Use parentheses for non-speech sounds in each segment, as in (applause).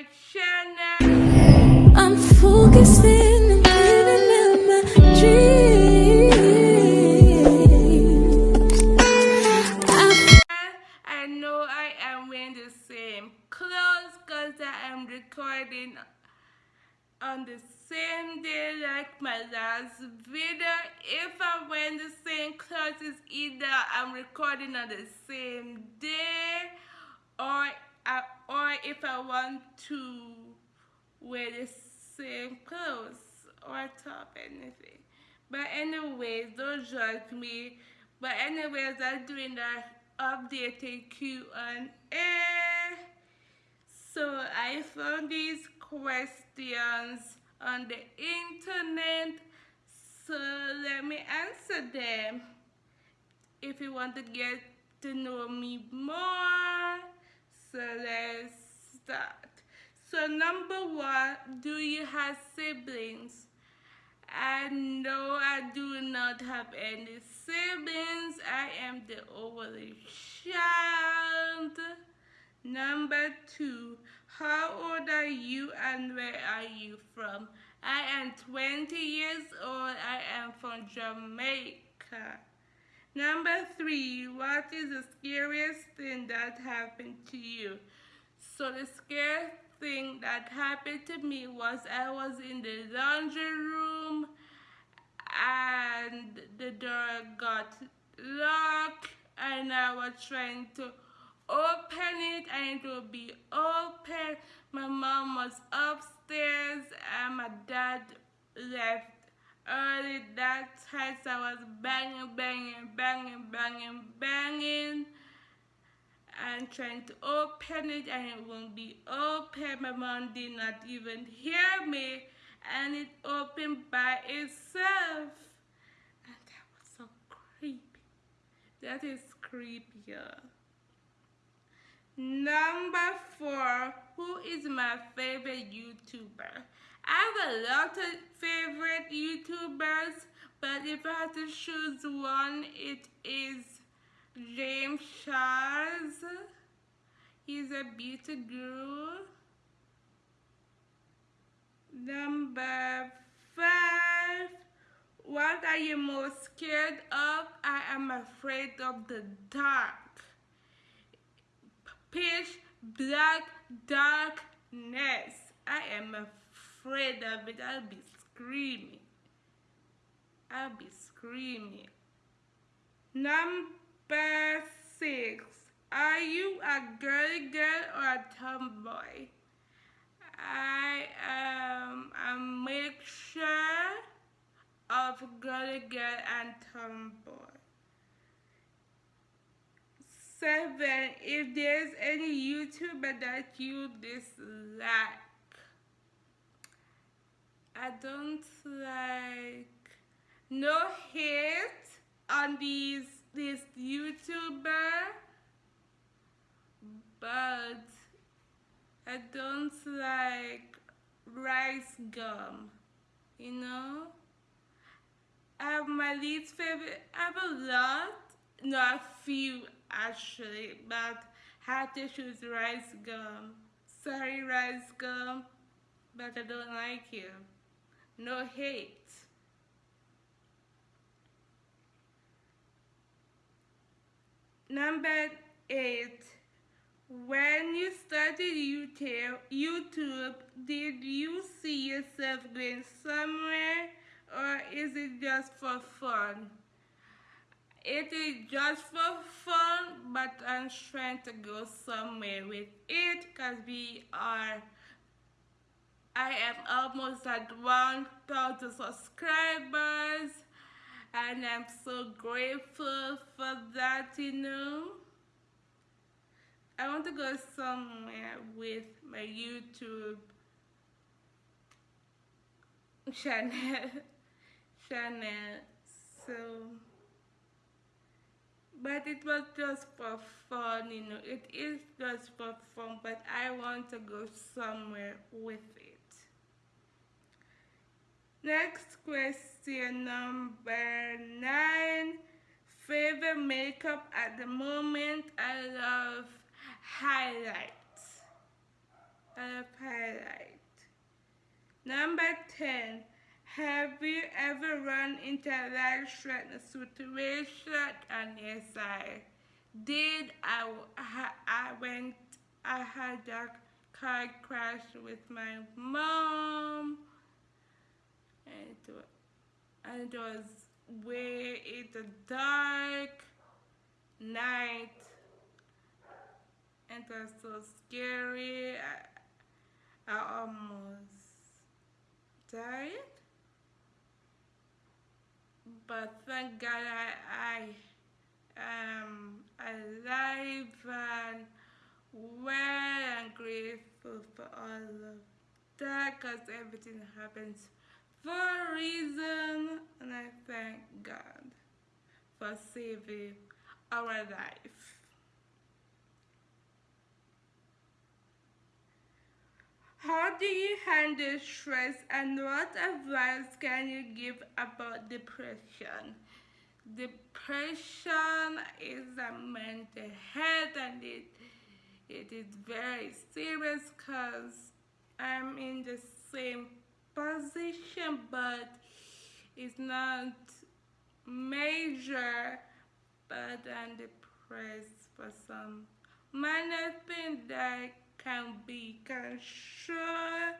my channel. I'm focusing and living out my dreams. I I know I am wearing the same clothes because I am recording on the same day like my last video. If I'm wearing the same clothes, it's either I'm recording on the same day or I, or if I want to wear the same clothes or top anything. But anyways, don't judge me. But anyways, I'm doing the updated Q&A. So I found these questions on the internet. So let me answer them. If you want to get to know me more, so let's start. So number one, do you have siblings? And no, I do not have any siblings. I am the only child. Number two, how old are you and where are you from? I am 20 years old. I am from Jamaica. Number three, what is the scariest thing that happened to you? So the scariest thing that happened to me was I was in the laundry room and the door got locked and I was trying to open it and it would be open. My mom was upstairs and my dad left early that time I was banging, banging, banging, banging, banging and trying to open it and it won't be open. My mom did not even hear me and it opened by itself. And that was so creepy. That is creepier. Number four, who is my favorite YouTuber? I have a lot of favorite YouTubers, but if I have to choose one, it is James Charles. He's a beauty guru. Number five, what are you most scared of? I am afraid of the dark. Pitch black darkness. I am afraid of it. I'll be screaming. I'll be screaming. Number six. Are you a girly girl or a tomboy? I am a mixture of girly girl and tomboy. Seven, if there's any YouTuber that you dislike, I don't like no hate on these this YouTuber, but I don't like rice gum, you know? I have my least favorite, I have a lot, no a few actually, but had to choose RiceGum. Sorry RiceGum, but I don't like you. No hate. Number eight. When you started YouTube, YouTube, did you see yourself going somewhere or is it just for fun? It is just for fun, but I'm trying to go somewhere with it because we are, I am almost at 1,000 subscribers and I'm so grateful for that, you know. I want to go somewhere with my YouTube channel, (laughs) channel, so, but it was just for fun, you know, it is just for fun, but I want to go somewhere with it. Next question number nine. Favorite makeup at the moment, I love highlights. of highlight. Number 10. Have you ever run into a life-threatening situation? And yes, I did. I, I went, I had a car crash with my mom. It was, and it was way in the dark night. And it was so scary. I, I almost died. But thank God I, I am alive and well and grateful for all of that because everything happens for a reason and I thank God for saving our life. How do you handle stress and what advice can you give about depression? Depression is a mental health and it, it is very serious because I'm in the same position but it's not major but I'm depressed for some. Minor thing that can be sure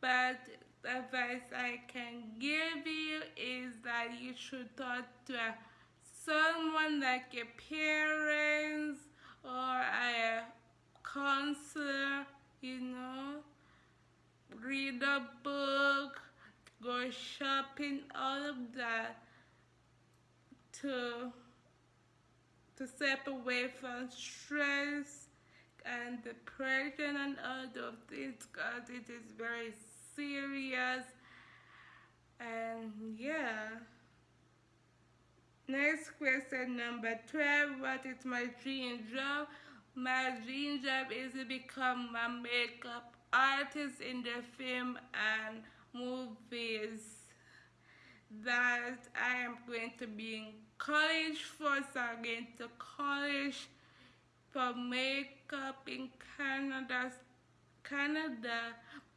but the advice I can give you is that you should talk to someone like your parents or a counselor, you know, read a book, go shopping, all of that to to step away from stress and depression and all those things because it is very serious. And yeah. Next question number 12 what is my dream job? My dream job is to become a makeup artist in the film and movies that I am going to be in college for so I'm going to college for makeup in Canada, Canada,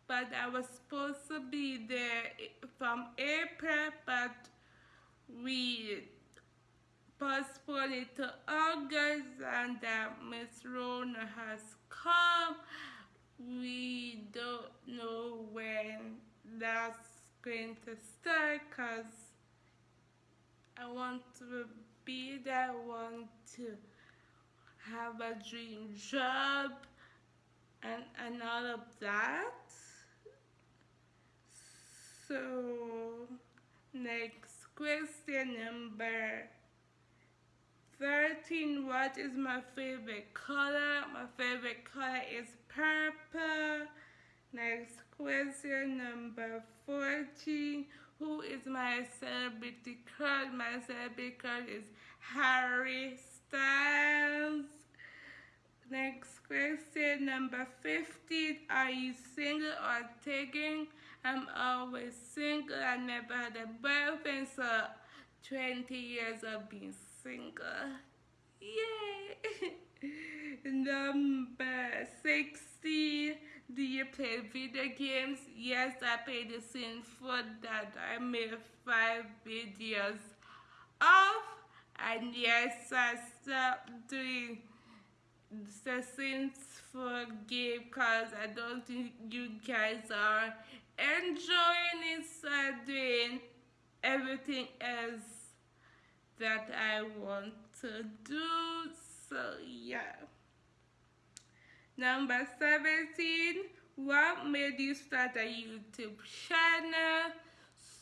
but I was supposed to be there from April, but we postponed it to August and uh, Miss Rona has come. We don't know when that's going to start because I want to be I want to have a dream job and, and all of that. So next question number 13 what is my favorite color my favorite color is purple next question number 14 who is my celebrity crush my celebrity crush is Harry Styles Next question, number 15. Are you single or taking? I'm always single. I never had a boyfriend, so 20 years of being single. Yay! (laughs) number 60. Do you play video games? Yes, I play the same for that. I made five videos of, and yes, I stopped doing the sessions for game because I don't think you guys are enjoying it so I'm doing everything else that I want to do so yeah number 17 what made you start a YouTube channel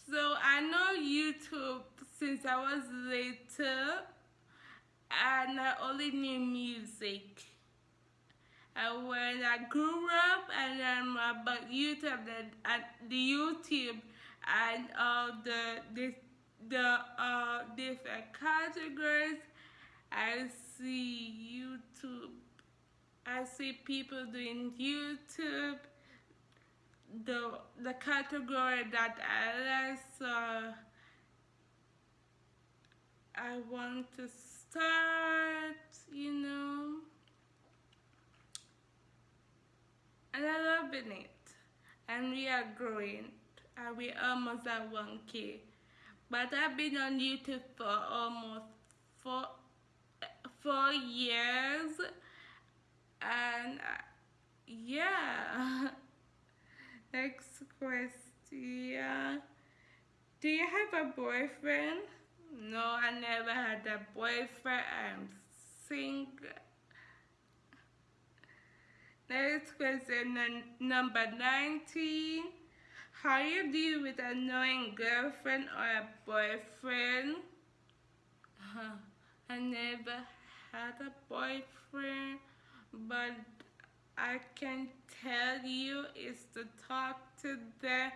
so I know YouTube since I was little and I only knew music. And when I grew up and then about YouTube, uh, the YouTube and all the the, the uh, different categories, I see YouTube. I see people doing YouTube. The the category that I like, so I want to start, you know. and I loving it. And we are growing, and we almost at 1K. But I've been on YouTube for almost four, four years, and uh, yeah. (laughs) Next question. Do you have a boyfriend? No, I never had a boyfriend. I'm single. Next question, number 19. How do you deal with annoying girlfriend or a boyfriend? Huh. (laughs) I never had a boyfriend, but I can tell you is to talk to them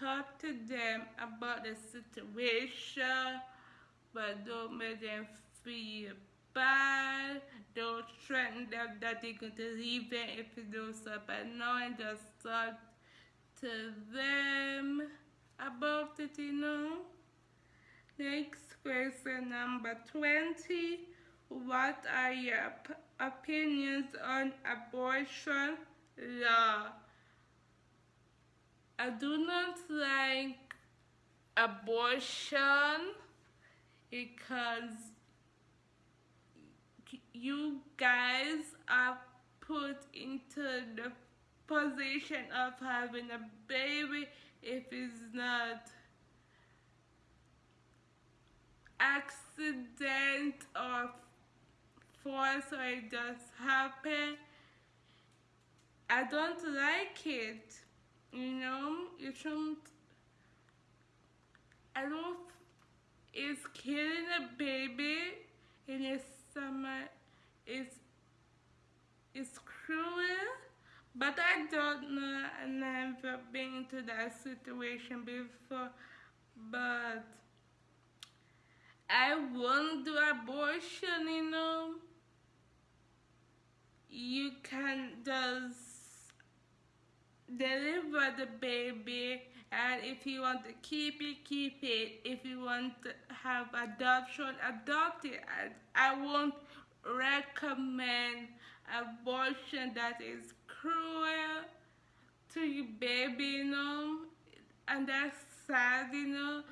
talk to them about the situation but don't make them feel bad don't threaten them that they're going to leave them if you do so, but no, annoying just talk to them about it you know? Next question number 20 what are your opinions on abortion law. I do not like abortion because you guys are put into the position of having a baby if it's not accident or force or it just happened. I don't like it you know? You shouldn't I don't it's killing a baby in the summer. It's it's cruel but I don't know. I never been into that situation before but I won't do abortion you know? You can just deliver the baby and if you want to keep it keep it. If you want to have adoption adopt it. I, I won't recommend abortion that is cruel to your baby you know? And that's sad you know?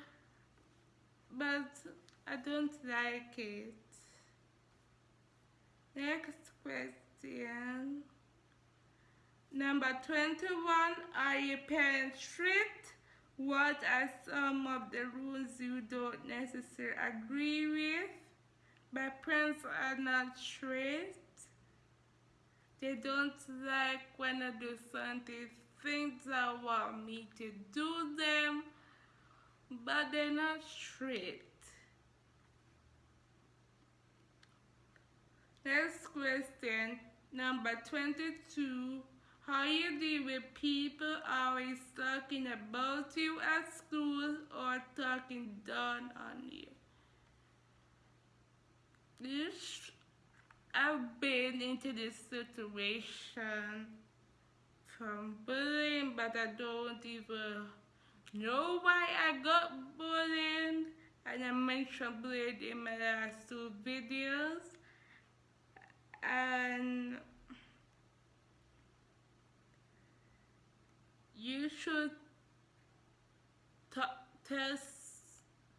But I don't like it next question Number 21, are your parents strict? What are some of the rules you don't necessarily agree with? My parents are not strict. They don't like when I do something, things that want me to do them, but they're not strict. Next question, number 22. How you deal with people always talking about you at school or talking down on you. This, I've been into this situation from bullying, but I don't even know why I got bullied. And I mentioned bullying in my last two videos. And you should tell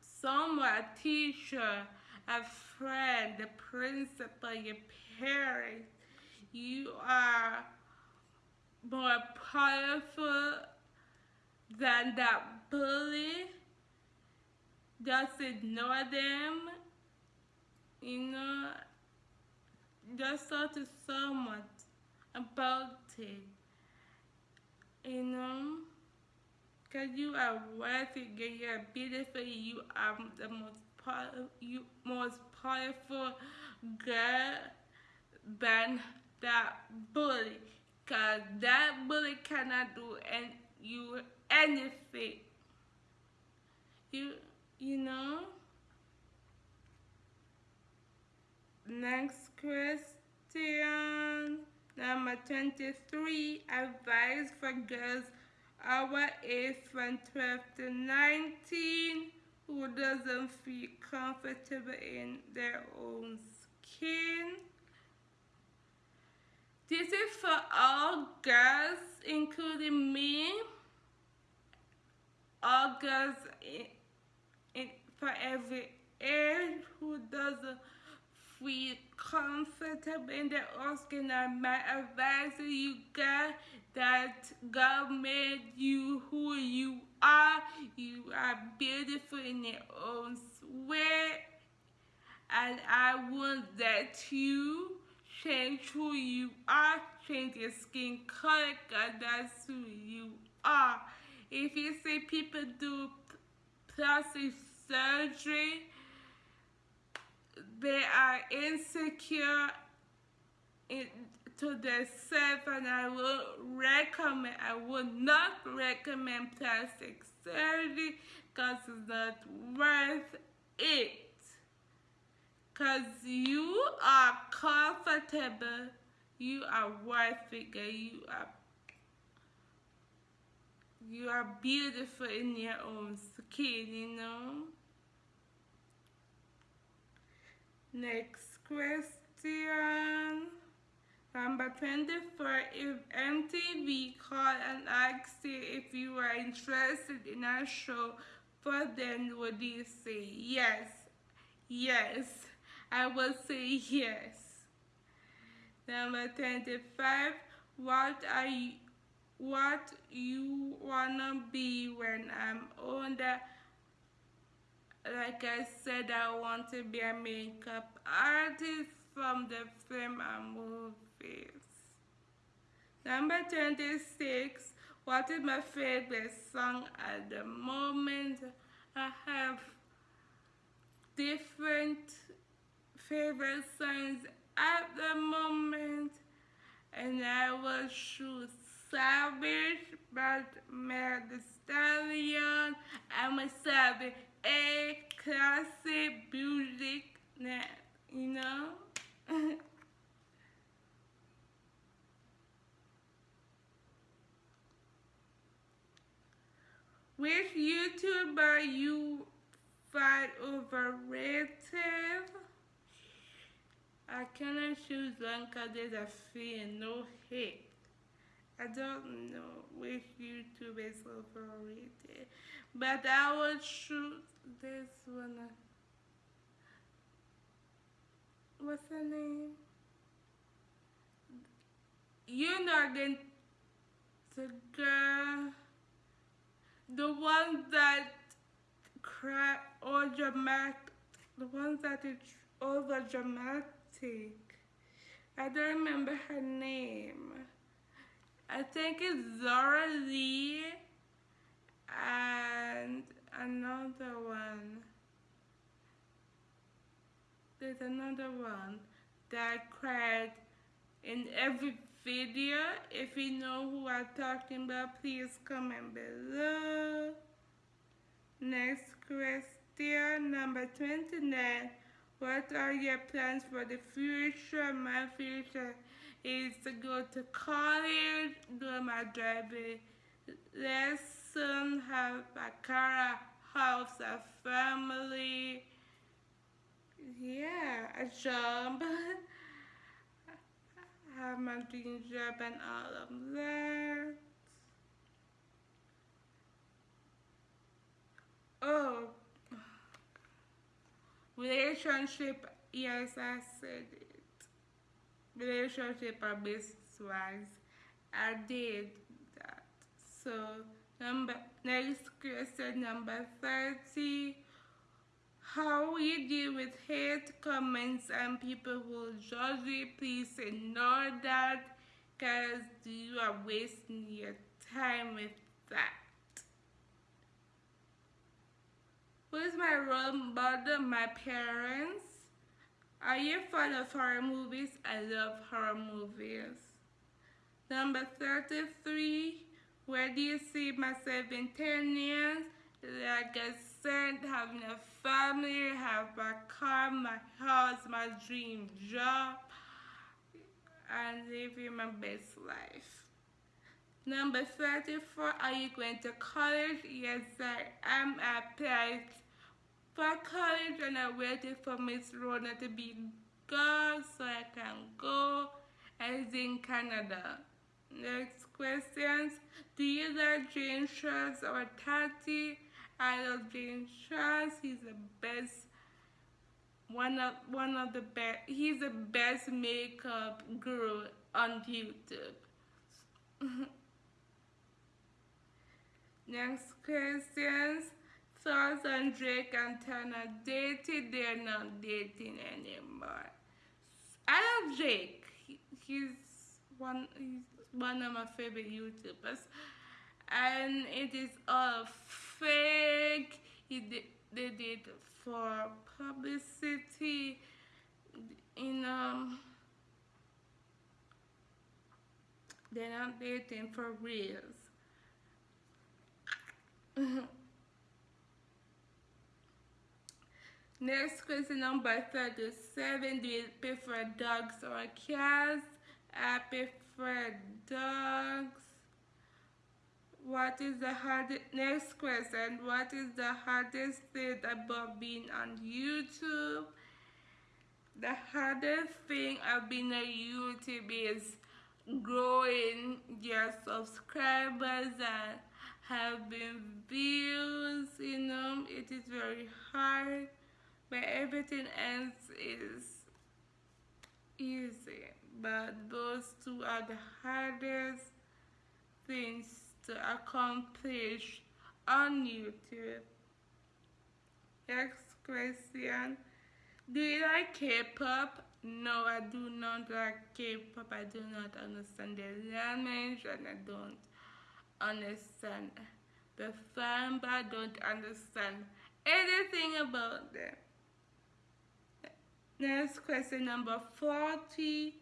someone, a teacher, a friend, the principal, your parents, you are more powerful than that bully. Just ignore them. You know, just talk to someone about it. You know? Because you are worthy girl. you are beautiful. You are the most powerful you most powerful girl than that bully. Because that bully cannot do any, you anything. You you know next question Number 23, advice for girls our age from 12 to 19 who doesn't feel comfortable in their own skin. This is for all girls, including me. All girls in, in, for every age who doesn't feel comfortable in their own skin. And my advice to you guys that God made you who you are. You are beautiful in your own way. And I want that you change who you are, change your skin color, because that's who you are. If you see people do plastic surgery, they are insecure in, to themselves and I will recommend, I would not recommend plastic surgery because it's not worth it. Cause you are comfortable, you are worth it, you are you are beautiful in your own skin, you know. Next question. Number 24. If MTV called and asked you if you were interested in a show for them, would you say yes? Yes. I will say yes. Number 25. What are you what you wanna be when I'm older? Like I said, I want to be a makeup artist from the film and movies. Number 26. What is my favorite song at the moment? I have different favorite songs at the moment and I will choose Savage but Meg Stallion. I'm a savage, a classic music, you know. (laughs) Which YouTuber you find overrated? I cannot choose one because there's a fee and no hate. I don't know which YouTube is overrated, but I will shoot this one. What's her name? You know again, the girl, the one that cry or dramatic, the one that is over dramatic. I don't remember her name. I think it's Zora Lee and another one. There's another one that I cried in every video. If you know who I'm talking about, please comment below. Next question, number 29. What are your plans for the future? My future is to go to college, do my driving lesson, have a car, house, a family, yeah, a job, (laughs) have my dream job and all of that. Oh, relationship, yes, I said it. Relationship or business wise I did that. So number next question number 30 how we deal with hate comments and people who judge you please ignore that because you are wasting your time with that who is my role model my parents are you fan of horror movies? I love horror movies. Number 33. Where do you see myself in 10 years? Like I said, having a family, have a car, my house, my dream job, and living my best life. Number 34, are you going to college? Yes, I am. applied for college and I waited for Miss Rona to be gone so I can go as in Canada. Next questions. You like James Charles or Tati? I love James Charles. He's the best one of one of the best he's the best makeup guru on YouTube. (laughs) Next questions. Thoughts on Jake and Tana dated? They're not dating anymore. I love Jake. He, he's one he's one of my favorite YouTubers. And it is all fake. Did, they did for publicity in um they're not dating for reals. (laughs) Next question number 37. Do you prefer dogs or cats? I prefer dogs. What is the hardest, next question, what is the hardest thing about being on YouTube? The hardest thing of being on YouTube is growing your subscribers and having views, you know, it is very hard, but everything else is easy. But those two are the hardest things to accomplish on YouTube. Next question. Do you like K-pop? No, I do not like K-pop. I do not understand the language and I don't understand the fan, but I don't understand anything about them. Next question number 40.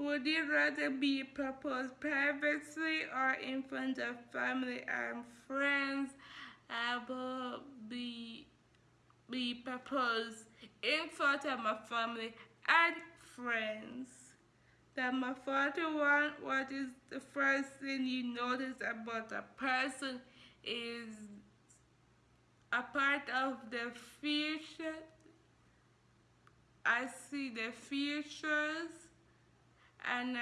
Would you rather be proposed privately or in front of family and friends? I will be, be proposed in front of my family and friends. Number 41, what is the first thing you notice about a person is a part of the future. I see the futures and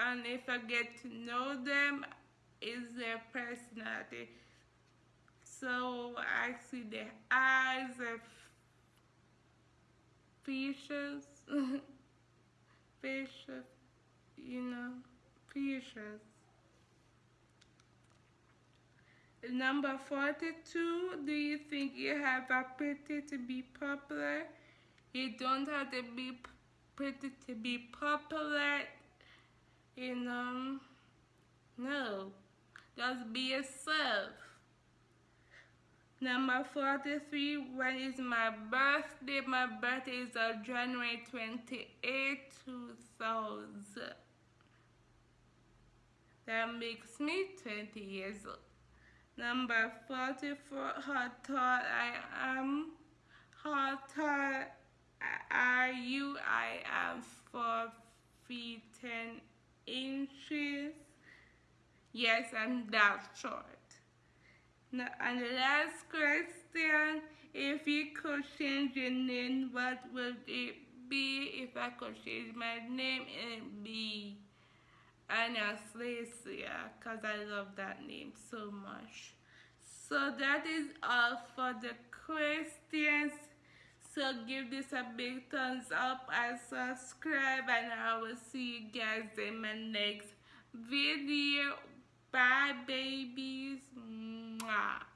and if I get to know them is their personality. So I see their eyes their features features you know features number 42 do you think you have a pretty to be popular? You don't have to be pretty to be popular in um no just be yourself number 43 when is my birthday? My birthday is on january 28 2000 that makes me 20 years old. Number 44 how tall i am? How tall are you? I am 4 feet 10 inches. Yes, I'm that short. Now, and the last question, if you could change your name, what would it be? If I could change my name, it would be Anastasia, because I love that name so much. So that is all for the questions. So give this a big thumbs up and subscribe and I will see you guys in my next video. Bye babies. Mwah.